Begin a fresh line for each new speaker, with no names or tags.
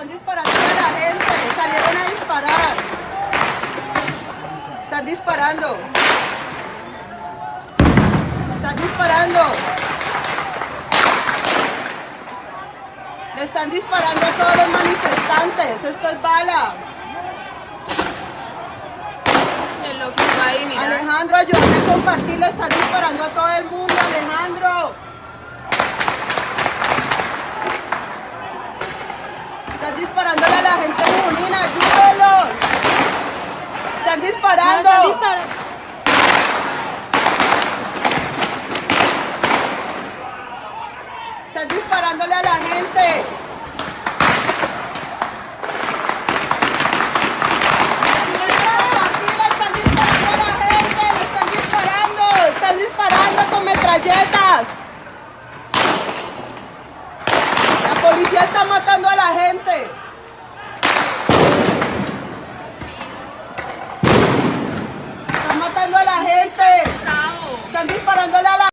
están disparando a la gente. Salieron a disparar. Están disparando. Están disparando. Le están disparando a todos los manifestantes. Esto es bala. Alejandro, ayúdame a compartir. Le están disparando a todo el mundo, disparándole a la gente en Junín, ayúdenlos. Están disparando.
Están disparando.
Están disparándole a la gente. Están están están disparando con metralletas. La policía está matando a la gente.